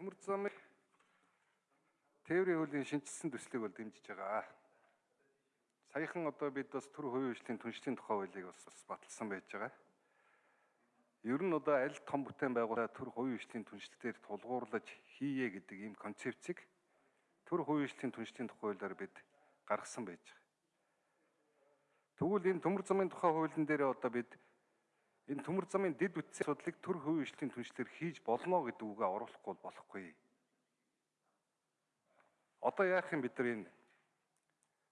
төмөр замын тээврийн хуулийн шинжилсэн төслийг бол дэмжиж байгаа. Саяхан одоо бид бас төр хувийн хөгжлийн түншлэлийн тухай хуулийг бас баталсан байж байгаа. Ер нь одоо аль том бүтээн байгуулалт төр хувийн хөгжлийн түншлэлээр тулгуурлаж хийе гэдэг ийм концепцийг төр хувийн хөгжлийн түншлэлийн тухай хуулиар бид гаргасан байж байгаа. Тэгвэл энэ төмөр замын тухай хуулийн дээр одоо бид энэ төмөр замын дэд бүтцийн судлыг төр хувийн хөгжлийн түншлэлээр хийж болно гэдэг үгээ оруулахгүй болохгүй. Одоо яах юм бид нар энэ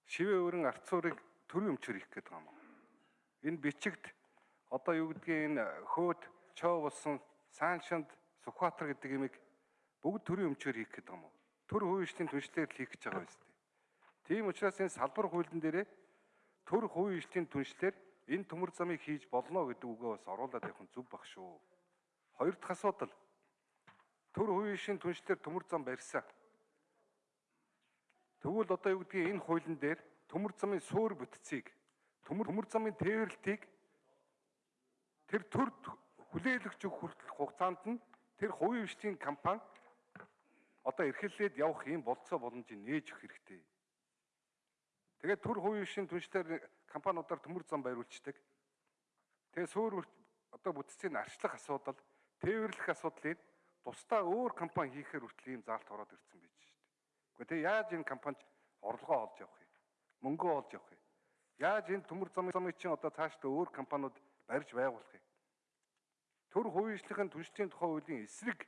шивээ өрн арцуурыг төрийн өмчөр хийх гэдэг юм. Энэ бичигт одоо юу гэдгийг энэ хөөд чоо болсон Сааншинд Сүхбаатар гэдэг имийг бүгд төрийн өмчөр хийх гэдэг юм. Төр хувийн түншлэлээр хийх гэж байгаа юм. Тийм учраас энэ салбар хуулийн дээрээ төр хувийн түншлэлээр энэ төмөр замыг хийж болно гэдэг үгээ бас оруулаад явах нь зөв баг шүү. Хоёр дахь асуудал төр хувийн түншлэлээр төмөр зам барьсан. Тэгвэл одоо юу гэдгийг энэ хуулийн дээр төмөр замын суур бүтцийг төмөр төмөр замын тээвэрлтийг тэр төр хүлээлгэж өгөх хүртэлх хугацаанд нь тэр хувийн хвшлийн компани одоо эрхлээд явах юм болцоо боломжийг нээж өгөх хэрэгтэй. Тэгээд төр хувийн хвшийн түншлэр компаниудаар төмөр зам бариулцдаг. Тэгээ суур одоо бүтцийн арчлах асуудал, тээвэрлэх асуудлыг тусдаа өөр компани хийхээр хүртэл ийм заалт ороод ирсэн байж шүү дээ. Гэхдээ тэгээ яаж энэ компанид орлогоо олж явах юм? Мөнгөө олж явах юм? Яаж энэ төмөр замын замыг чинь одоо цаашдаа өөр компаниуд барьж байгуулах юм? Төр хувийнчлахын түншлэлийн тухай хуулийн эсрэг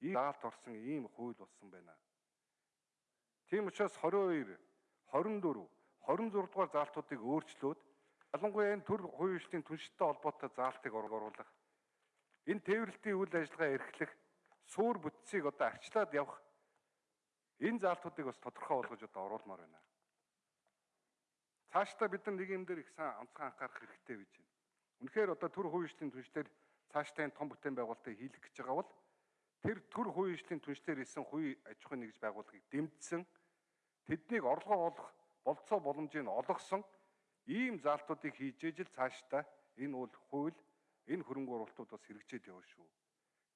ийм заалт орсон ийм хууль болсон байна. Тийм учраас 22, 24 26 дугаар заалтуудыг өөрчлөөд ялангуяа энэ төр хувийн түншилтэй холбоотой заалтыг оруулах энэ тээвэрлэлтийн үйл ажиллагаа эрхлэх суур бүтцийг одоо арчлаад явах энэ заалтуудыг бас тодорхой болгож одоо оруулмаар байна. Цаашдаа бид нар нэг юм дээр их сайн онцгой анхаарах хэрэгтэй гэж байна. Үнэхээр одоо төр хувийн түншлэр цаашдаа энэ том бүтээн байгуулалтыг хийлгэх гэж байгаа бол тэр төр хувийн түншлэр исэн хувийн аж ахуйн нэгж байгууллагыг дэмжсэн тэднийг орлогоо олох болцоо боломжийг олгосон ийм заалтуудыг хийж ижил цаашдаа энэ бол хууль энэ хөрөнгө оруулалтууд бас хэрэгжээд явна шүү.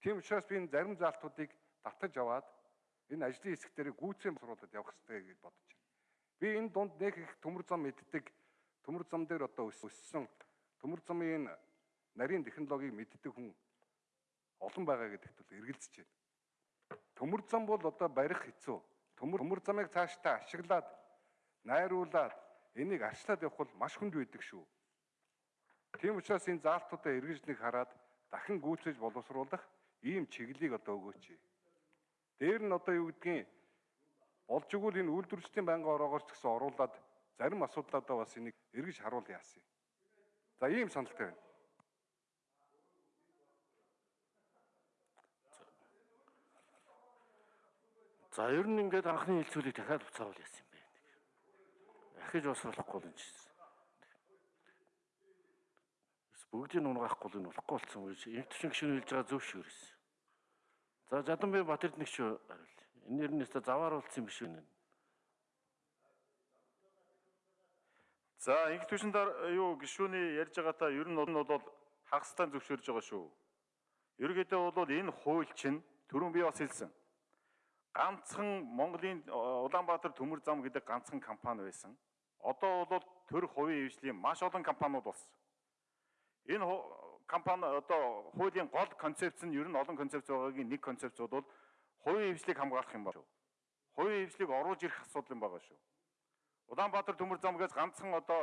Тийм учраас би энэ зарим заалтуудыг татаж аваад энэ ажлын хэсэг дээр гүйцэн босруулаад явах хэрэгтэй гэж бодож байна. Би энэ дунд нэг их төмөр зам мэддэг төмөр зам дээр одоо өссөн төмөр замын нарийн технологиг мэддэг хүн олон байгаа гэдэгт бол эргэлзэж байна. Төмөр зам бол одоо барих хэцүү. Төмөр төмөр замыг цаашдаа ашиглаад найруулад энийг арчлаад явах бол маш хүнд байдаг шүү. Тийм учраас энэ заалтуудаа эргэж нэг хараад дахин гүйцэж боловсруулах ийм чиглэлийг одоо өгөөч. Дээр нь одоо юу гэдгийг олж өгвөл энэ үйлдвэрчдийн байнгын ороогоорч гэсэн оруулаад зарим асуудлаадаа бас энийг эргэж харуул яасан. За ийм саналтай байна. За ер нь ингээд анхны хэлцүүлгийг дахиад уцаавал яасан дахиж босруулахгүй л юм чинь. Бүгдийг унгахгүй л нь болохгүй болсон үе. Инх төвшин гişүн хэлж байгаа зөв шүү гэсэн. За Жаданбай Батэрд нэг шүү хариул. Энэ нэр нь өстө заваар уулцсан юм биш үү? За инх төвшин юу гişүний ярьж байгаатаа ер нь бол хагастай зөвшөөрж байгаа шүү. Ерөнхийдөө бол энэ хууль чинь түрүүн би бас хэлсэн. Ганцхан Монголын Улаанбаатар төмөр зам гэдэг ганцхан компани байсан. Одоо бол төр хувийн хвшлийн маш олон компаниуд болсон. Энэ компани одоо хуулийн гол концепц нь ер нь олон концепц байгаагийн нэг концепц бол хувийн хвшлийг хамгаалах юм байна шүү. Хувийн хвшлийг оруулж ирэх асуудал юм байгаа шүү. Улаанбаатар төмөр замгаас ганцхан одоо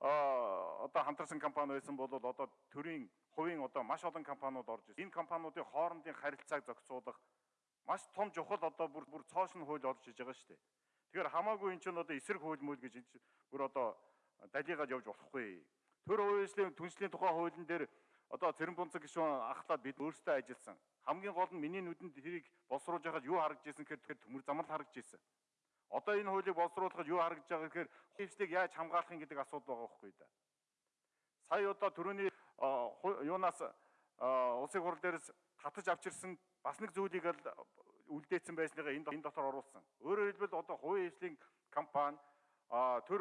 одоо хамтарсан компани байсан бол одоо төрийн хувийн одоо маш олон компаниуд орж ирсэн. Энэ компаниудын хоорондын харилцааг зохицуулах маш том чухал одоо бүр бүр цоошин хууль орж иж байгаа шүү дээ. Тэгэхээр хамаагүй эн чинь одоо эсрэг хууль мөл гэж бүр одоо далигаад явж болохгүй. Төр хувийн түншлийн тухай хуулийн дээр одоо цэрэн бунцаг гишүүн ахлаад бид өөрсдөө ажилласан. Хамгийн гол нь миний нүдэнд тэрийг боловсруулж байхад юу харагдж ирсэн гэхээр төмөр замал харагдж ирсэн. Одоо энэ хуулийг боловсруулахад юу харагдж байгаа гэхээр хөвслийг яаж хамгаалах юм гэдэг асуудал байгаа байхгүй да. Сая одоо төрөний юунаас улсын хурал дээрээс татаж авчирсан бас нэг зүйлийг л үлдээсэн байсныгаа энэ энэ дотор оруулсан. Өөрөөр хэлбэл одоо хувийн хвшлийн компани төр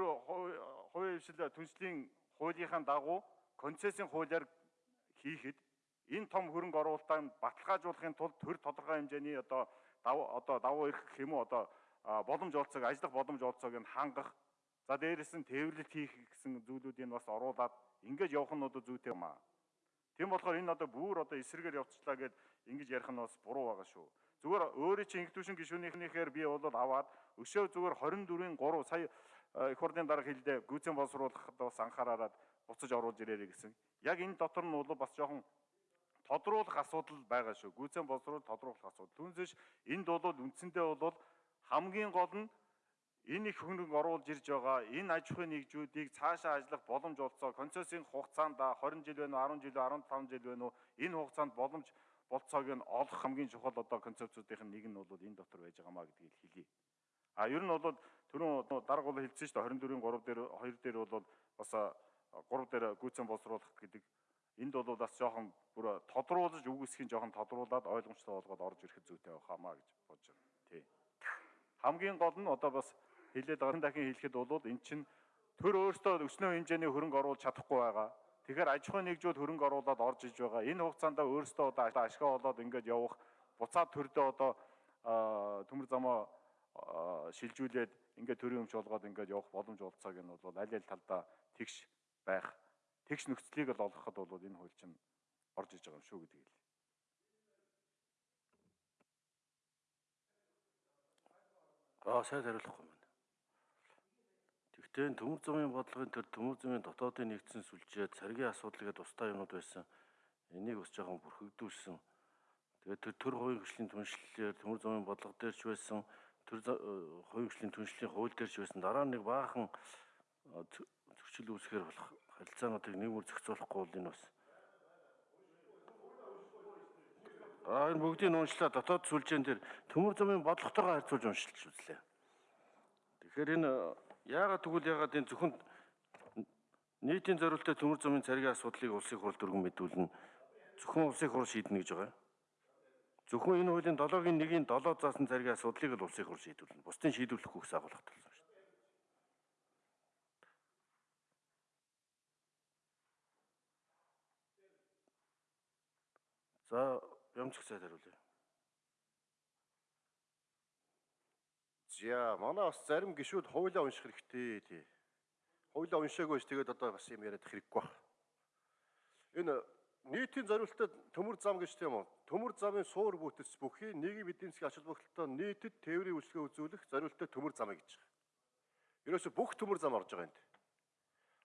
хувийн хвшил түншлийн хуулийнхаа дагуу концессийн хуулиар хийхэд энэ том хөрөнгө оруулалтаа баталгаажуулахын тулд төр тодорхой хэмжээний одоо одоо давуу эрх гэх юм уу одоо боломж олцоог ажиллах боломж олцоог нь хангах за дээрэс нь тээвэрлэлт хийх гэсэн зүйлүүдийг бас оруулаад ингэж явах нь одоо зүйтэй юм аа. Тийм болохоор энэ одоо бүр одоо эсрэгээр явцлаа гэд ингэж ярих нь бас буруу байгаа шүү. Зүгээр өөрөө чи инхтүүшин гишүүнийхээр би бол аваад өшөө зүгээр 24-ийн 3 сая э, их хурлын дарга хэлдэ гүйцэн боловсруулахад бас анхаараад буцаж оруулж ирээрэй гэсэн. Яг энэ дотор нь бол бас жоохон тодруулах асуудал байгаа шүү. Гүйцэн боловсруул тодруулах асуудал. Түүнээс энд бол үндсэндээ бол хамгийн гол нь энэ их хөнгө оруулж ирж байгаа энэ аж ахуйн нэгжүүдийг цаашаа ажиллах боломж олцоо концессийн хугацаанд 20 жил байна уу 10 жил 15 жил байна уу энэ хугацаанд боломж болцоог нь олох хамгийн чухал одоо концепцуудын нэг нь бол энэ дотор байж байгаамаа гэдгийг хэлье. А ер нь бол түрүүн дарга бол хэлсэн шүү дээ 24-ийн 3 дээр 2 дээр бол бас 3 дээр гүйцэн боловсруулах гэдэг энд бол бас жоохон бүр тодруулж үгүйсхийн жоохон тодруулаад ойлгомжтой болгоод орж ирэхэд зүйтэй байхаамаа гэж бодож байна. Тий. Хамгийн гол нь одоо бас хэлээд байгаа дахин хэлэхэд бол эн чинь төр өөртөө өснөө хэмжээний хөрөнгө оруулж чадахгүй байгаа. Тэгэхээр аж ахуйн нэгжүүд хөрөнгө оруулаад орж иж байгаа. Энэ хугацаанд өөртөө одоо ашгаа олоод ингээд явах буцаад төрдөө одоо төмөр замаа шилжүүлээд ингээд төрийн өмч олгоод ингээд явах боломж олцоог нь бол аль аль талдаа тэгш байх тэгш нөхцөлийг л олгоход бол энэ хууль чинь орж иж байгаа юм шүү гэдгийг л. Аа сайн хариулахгүй байна. Тэгвэл төмөр замын бодлогын төр төмөр замын дотоодын нэгдсэн сүлжээ царгийн асуудлыг тусдаа юмуд байсан. Энийг бас жоохон бүрхэгдүүлсэн. Тэгээд тэр төр хувийн хөгжлийн түншлэлээр төмөр замын бодлого дээр ч байсан төр хувийн хөгжлийн түншлэлийн хууль дээр ч байсан дараа нэг баахан зөрчил үүсгэр болох харилцаануудыг нэг үр зохицуулахгүй бол энэ бас Аа энэ бүгдийг уншлаа дотоод сүлжээн дээр төмөр замын бодлоготойгоо харьцуулж уншилж үзлээ. Тэгэхээр энэ яагаад тэгвэл яагаад энэ зөвхөн нийтийн зорилттой төмөр замын царгийн асуудлыг улсын хурл дөрвөн мэдүүлнэ. Зөвхөн улсын хурл шийднэ гэж байгаа. Зөвхөн энэ хуулийн 7-гийн 1-ийн 7 заасан царгийн асуудлыг л улсын хурл шийдвэрлэнэ. Бусдын шийдвэрлэхгүй гэсэн агуулга тавьсан шүү дээ. За Ямцх сайд хариулъя. За манай бас зарим гişүүд хуулиа унших хэрэгтэй тий. Хуулиа уншаагүй ш тэгээд одоо бас юм яриад хэрэггүй баг. Энэ нийтийн зориулалтад төмөр зам гэж тийм үү? Төмөр замын суур бүтц бүхий нийгмийн эдийн засгийн ач холбогдолтой нийтэд тээврийн үйлчлэгээ үзүүлэх зориулалтад төмөр зам гэж байгаа. Ерөөсө бүх төмөр зам орж байгаа энд.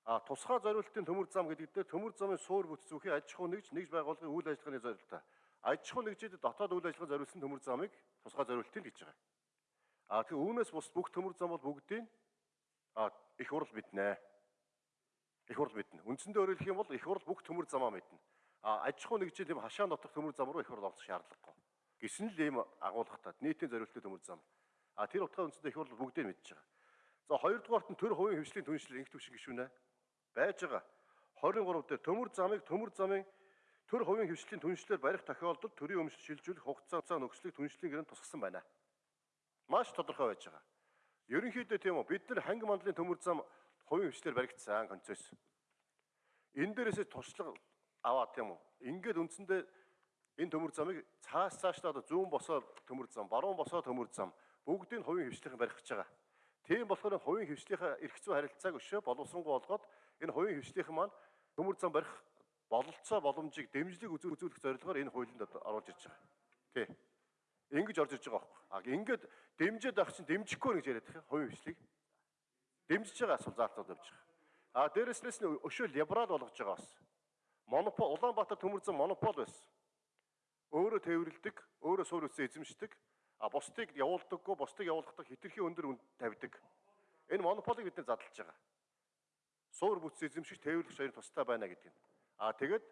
А тусгай зориулалтын төмөр зам гэдэг дээр төмөр замын суур бүтц бүхий аж ахуй нэгж нэгж байгууллагын үйл ажиллагааны зориулалтаа аж ахуй нэгжид дотоод үйл ажиллагаа зориулсан төмөр замыг тусгай зориултыг гэж байгаа. А тэгээ үүнээс бус бүх төмөр зам бол бүгдийг а их хурл мэднэ. Их хурл мэднэ. Үндсэндээ өөрөөр хэлэх юм бол их хурл бүх төмөр замаа мэднэ. А аж ахуй нэгжид юм хашаа нотох төмөр зам руу их хурл орох шаардлагагүй. Гэсэн л ийм агуулгатай нийтийн зориултын төмөр зам. А тэр утгаар үндсэндээ их хурл бүгдийг мэдж байгаа. За хоёрдугаарт нь төр хувийн хөвшлийн түншлэл инх төвшин гişүнэ байж байгаа. 23 дээр төмөр замыг төмөр замын төр хувийн хвшлийн түншлэлээр барих тохиолдолд төрийн өмч шилжүүлэх хугацаа нөхцөлийг түншлэлийн гэрээнд тусгасан байна. Маш тодорхой байж байгаа. Ерөнхийдөө тийм үү бид нар ханги мандлын төмөр зам хувийн хвшлээр баригдсан концесс. Энэ дээрээс туршлага аваад тийм үү. Ингээд үндсэндээ энэ төмөр замыг цаас цаашдаа зүүн босоо төмөр зам, баруун босоо төмөр зам бүгдийг хувийн хвшлийнхэн барих гэж байгаа. Тийм болохоор хувийн хвшлийнхаа эрх зүй харилцааг өшөө боловсронгуй болгоод энэ хувийн хвшлийнхэн маань төмөр зам барих бололцоо боломжийг дэмжлэг үзүүлэх зорилгоор энэ хуулинд оруулж ирж байгаа. Тий. Ингэж орж ирж байгаа байхгүй. А ингээд дэмжиж байх чинь дэмжихгүй гэж яриад байгаа хувийн хвшлийг. Дэмжиж байгаа асуул заалтууд явж байгаа. А дээрэснээс нь өшөө либерал болгож байгаа бас. Монопол Улаанбаатар төмөрзөн монопол байсан. Өөрөө тээвэрлдэг, өөрөө суур үсээ эзэмшдэг, а бусдыг явуулдаггүй, бусдыг явуулахдаа хитрхи өндөр үнд тавьдаг. Энэ монополыг бид нар задлж байгаа. Суур бүтц эзэмшигч тээвэрлэгч хоёрын тустай байна гэдэг нь. А тэгэд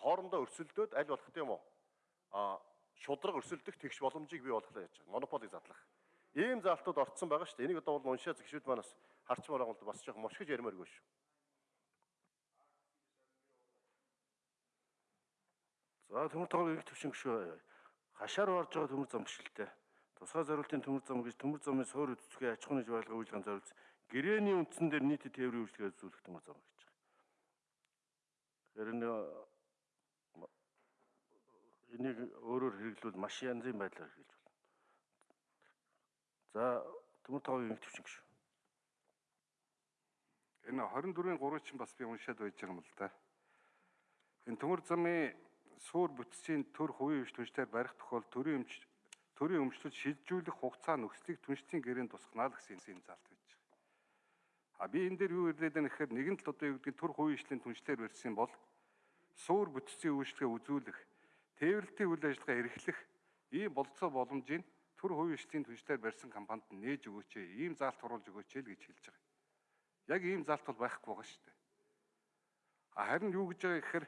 хоорондоо өрсөлдөөд аль болох тийм үү? А шудраг өрсөлдөх тэгш боломжийг бий болгох яаж байгаа. Монополийг задлах. Ийм заалтууд орцсон байгаа шүү дээ. Энийг одоо бол уншаа зэгшүүд манаас харчмаар байгаа бол бас жоохон мушгиж ярмааргүй шүү. За төмөр их төвшин гүшөө хашаар орж байгаа төмөр зам гişэлтэй. Тусгай зорилтын төмөр зам гэж төмөр замын суур үтцгээ аж ахуйн байгууллагын үйлчлэгийн зорилт гэрээний үндсэн дээр нийтэд тээврийн үйлчлэгээ үзүүлэх төмөр зам гэж. Тэр нь энийг өөрөөр хэрэглүүл маш янзын байдлаар хэрэгжилж болно. За төмөр тоогийн эмх төвчин гişүү. Энэ 24-ийн 3 чинь бас би уншаад байж байгаа юм л да. Энэ төмөр замын суур бүтцийн төр хувийн өмч түнштээр барих тохиол төрийн өмч төрийн өмчлөд шилжүүлэх хугацаа нөхцөлийг түнштийн гэрээнд тусгнаа л гэсэн юм заалт байж байгаа. А би энэ дээр юу ирлээд байна гэхээр нэгэн л одоо юу гэдгийг төр хувийн ижлийн түншлэр барьсан бол суур бүтцийн үйлчлэгээ үзүүлэх, тээвэрлтийн үйл ажиллагаа эрхлэх ийм болцоо боломжийг төр хувийн ижлийн түншлэр барьсан компанид нээж өгөөч ээ. Ийм заалт хуруулж өгөөч ээ л гэж хэлж байгаа. Яг ийм заалт бол байхгүй байгаа шүү дээ. А харин юу гэж байгаа гэхээр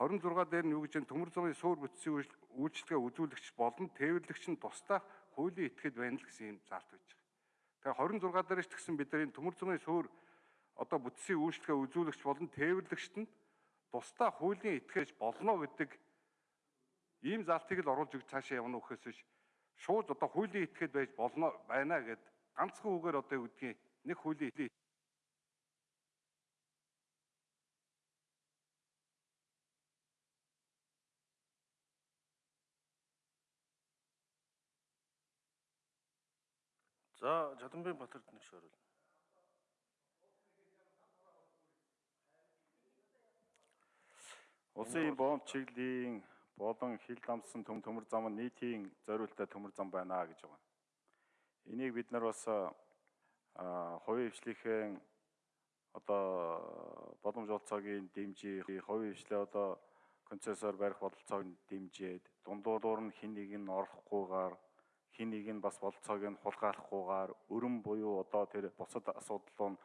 26 дээр нь юу гэж төмөр замын суур бүтцийн үйлчлэгээ үзүүлэгч болон тээвэрлэгч нь тусдаа хуулийн этгээд байна л гэсэн юм заалт байж байгаа. Тэгээ 26 дээрч тэгсэн бидний төмөр замын суур одоо бүтцийн үйлчлэгээ үзүүлэгч болон тээвэрлэгчт нь тусдаа хуулийн этгэж болно гэдэг ийм залтыг л оруулж өгч цаашаа явна үхээс биш шууд одоо хуулийн этгэж байж болно байна гэд ганцхан үгээр одоо юу гэдгийг нэг хуулийн За Жадамбын Батард нэг шоорол. Улсын бомб чиглэлийн болон хил дамсан төм төмөр зам нь нийтийн зориултаа төмөр зам байна гэж байгаа. Энийг бид нар бас хувийн хвшлийн одоо боломж олцоогийн дэмжих, хувийн хвшлээ одоо концессор барих бололцоог дэмжиж, дундуур нь хин нэг нь орохгүйгээр хин нэг нь бас бололцоог нь хулгайлахгүйгээр өрөм буюу одоо тэр бусад асуудал нь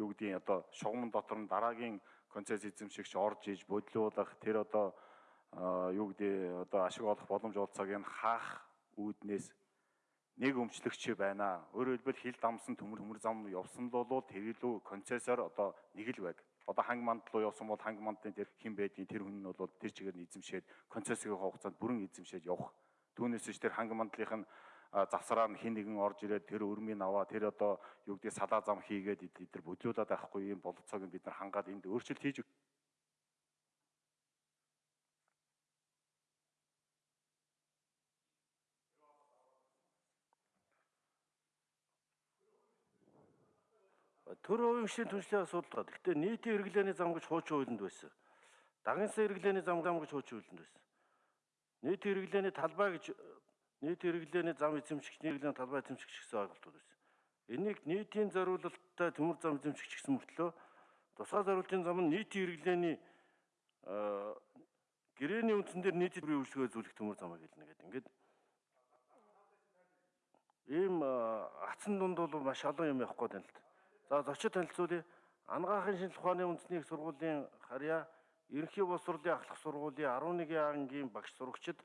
юу гэдгийг одоо шугамн дотор нь дараагийн концесс эзэмшигч орж иж бодлуулах тэр одоо юу гэдэг одоо ашиг олох боломж олцоог нь хаах үүднээс нэг өмчлөгч байна. Өөрөөр хэлбэл хил дамсан төмөр төмөр зам явсан л бол тэр илүү концессор одоо нэг л байг. Одоо ханг манд руу явсан бол ханг мандын тэр хэн байдгийг тэр хүн нь бол тэр чигээр нь эзэмшээд концессийн хугацаанд бүрэн эзэмшээд явах. Түүнээс ч тэр ханг мандлынх нь завсараар хин нэгэн орж ирээд тэр өрмийг аваа тэр одоо юу гэдэг салаа зам хийгээд эдгээр бодлуулаад байхгүй юм бололцоог бид нар хангаад энд өөрчлөлт хийж Төр хувийн хвшлийн түншлэх асуудал. Гэхдээ нийтийн хэрэглээний зам гэж хуучин хуулинд байсан. Дагнсан хэрэглээний зам гэж хуучин хуулинд байсан. Нийтийн хэрэглээний талбай гэж нийт хэрэглээний зам эзэмшигч, нийтлэлийн талбай эзэмшигч гэсэн ойлголтууд байсан. Энийг нийтийн зориулалттай төмөр зам эзэмшигч гэсэн мөртлөө тусгай зориултын зам нь нийтийн хэрэглээний гэрээний үндсэн дээр нийтийн үйлчлэгээ зүйлэх төмөр замаа гэлнэ гэдэг. Ингээд ийм ацсан дунд бол маш олон юм явах гээд байна л да. За зочид танилцуулъя. Ангаахын шинжлэх ухааны үндэсний их сургуулийн харьяа Ерөнхий боловсролын ахлах сургуулийн 11 ангийн багш сурагчид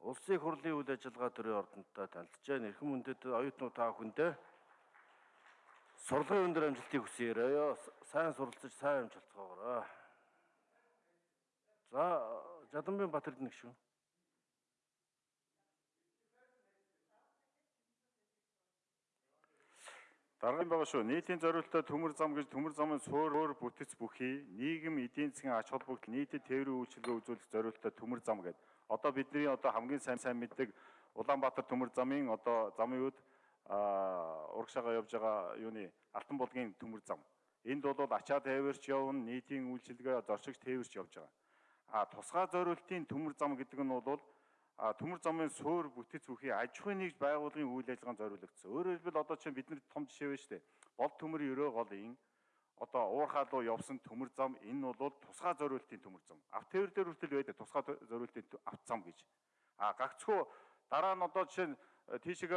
улсын хурлын үйл ажиллагаа төрийн ордонтой танилцжээ. Нэрхэн мөндөд оюутнууд та бүхэндээ сурлагын өндөр амжилтыг хүсье. Сайн суралцаж сайн амжилтгаарай. За Жадамбын Батэрд нэг шүү. Дараагийн байгаа шүү. Нийтийн зориулалтаа төмөр зам гэж төмөр замын суур өөр бүтэц бүхий нийгэм эдийн засгийн ач холбогдол нийтэд тээврийн үйлчилгээ үзүүлэх зориулалтаа төмөр зам гэдэг. Одоо бидний одоо хамгийн сайн сайн мэддэг Улаанбаатар төмөр замын одоо замын үд урагшаага явж байгаа юуны Алтан булгийн төмөр зам. Энд бол ачаа тээвэрч явна, нийтийн үйлчилгээ зорчигч тээвэрч явж байгаа. А тусгай зориултын төмөр зам гэдэг нь бол төмөр замын суур бүтэц бүхий аж ахуйн нэгж байгууллагын үйл ажиллагаанд зориулагдсан. Өөрөөр хэлбэл одоо чинь бидний том жишээ байна шүү дээ. Бол төмөр өрөө голын одоо уурхаа руу явсан төмөр зам энэ бол тусгай зориултын төмөр зам. Автовер дээр хүртэл байдаг тусгай зориултын авт зам гэж. А гагцхүү дараа нь одоо жишээ нь тийшээ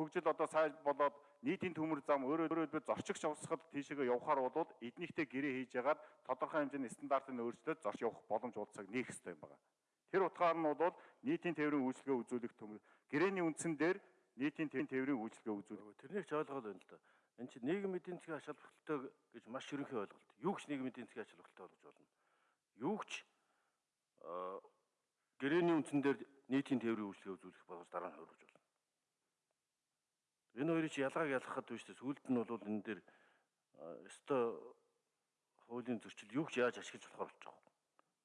хөгжил одоо сайн болоод нийтийн төмөр зам өөрөөр хэлбэл зорчигч авсахад тийшээ явахаар бол эднийхтэй гэрээ хийж ягаад тодорхой хэмжээний стандартыг өөрчлөөд зорч явах боломж уулзах нээх хэрэгтэй юм байна. Тэр утгаар нь бол нийтийн тээврийн үйлчлэгээ үзүүлэх төмөр гэрээний үндсэн дээр нийтийн тээврийн үйлчлэгээ үзүүлэх. Тэрнийг ч ойлгоод байна л да. Энд чинь нийгэм эдийн засгийн ач холбогдолтой гэж маш ерөнхий ойлголт. Юу ч нийгэм эдийн засгийн ач холбогдолтой болгож болно. Юу ч гэрээний үндсэн дээр нийтийн тээврийн үйлчлэгээ үзүүлэх болгож дараа нь хөрвж болно. Энэ хоёрыг ялгааг ялгахад биш тест үлд нь бол энэ дээр өстой хуулийн зөрчил юу ч яаж ашиглаж болохоор болж байгаа.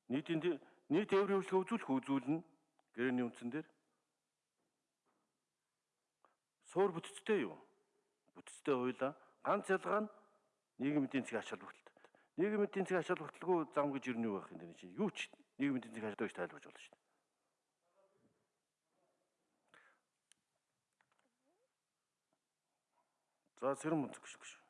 Нийтийн нийт тээврийн үйлчлэгээ үзүүлэх үзүүлнэ гэрээний үндсэн дээр Суур бүтцтэй юу? Бүтцтэй хуулаа. Ганц ялгаа нь нийгмийн эдийн засгийн ач холбогдолтой. Нийгмийн эдийн засгийн ач холбогдолгүй зам гэж юу байх юм бэ чинь? Юу ч нийгмийн эдийн засгийн ач холбогдолтой тайлбарж болно шүү дээ. За сэрэн мунцэг гэж.